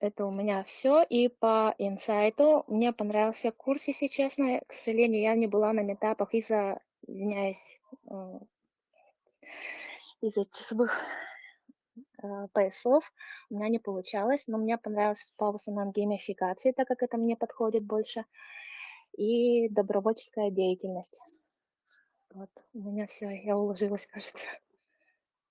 Это у меня все. И по инсайту мне понравился курс, если честно. К сожалению, я не была на метапах из-за, извиняюсь, э, из-за часовых, э, поясов у меня не получалось, но мне понравился по в основном геймификации, так как это мне подходит больше, и добровольческая деятельность. Вот у меня все. я уложилась, кажется.